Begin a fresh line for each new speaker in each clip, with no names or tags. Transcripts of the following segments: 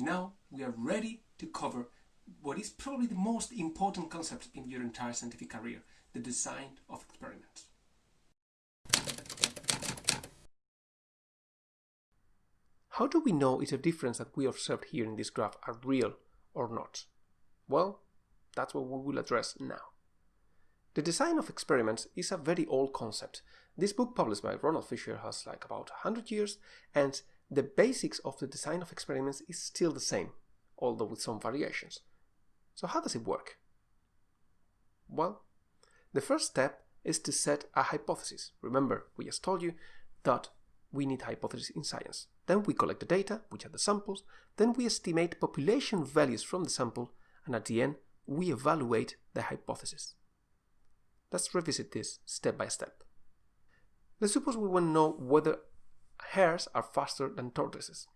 Now we are ready to cover what is probably the most important concept in your entire scientific career, the design of experiments. How do we know if the difference that we observed here in this graph are real or not? Well, that's what we will address now. The design of experiments is a very old concept. This book published by Ronald Fisher has like about 100 years and the basics of the design of experiments is still the same, although with some variations. So how does it work? Well, the first step is to set a hypothesis. Remember, we just told you that we need hypotheses in science. Then we collect the data, which are the samples, then we estimate population values from the sample, and at the end, we evaluate the hypothesis. Let's revisit this step by step. Let's suppose we want to know whether hares are faster than tortoises.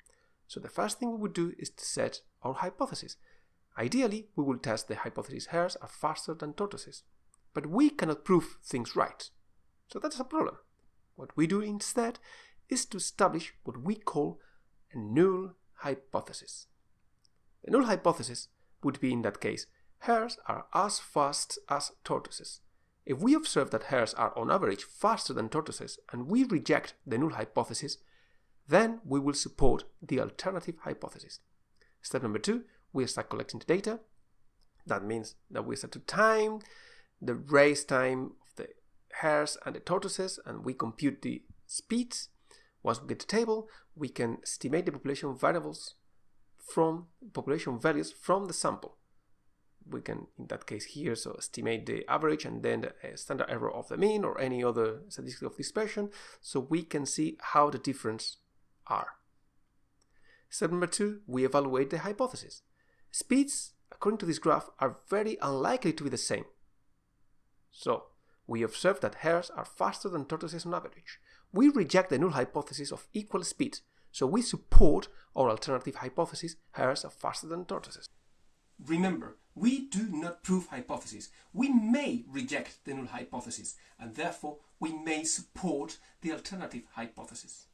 So the first thing we would do is to set our hypothesis. Ideally, we will test the hypothesis hares are faster than tortoises. But we cannot prove things right. So that's a problem. What we do instead is to establish what we call a null hypothesis. The null hypothesis would be in that case, hares are as fast as tortoises. If we observe that hares are on average faster than tortoises and we reject the null hypothesis, then we will support the alternative hypothesis. Step number two, we start collecting the data. That means that we start to time the race time of the hares and the tortoises and we compute the speeds. Once we get the table, we can estimate the population variables from population values from the sample we can, in that case here, so estimate the average and then the uh, standard error of the mean or any other statistic of dispersion, so we can see how the difference are. Step number two, we evaluate the hypothesis. Speeds, according to this graph, are very unlikely to be the same. So, we observe that hares are faster than tortoises on average. We reject the null hypothesis of equal speed, so we support our alternative hypothesis, hares are faster than tortoises. Remember, we do not prove hypotheses. We may reject the null hypothesis, and therefore we may support the alternative hypothesis.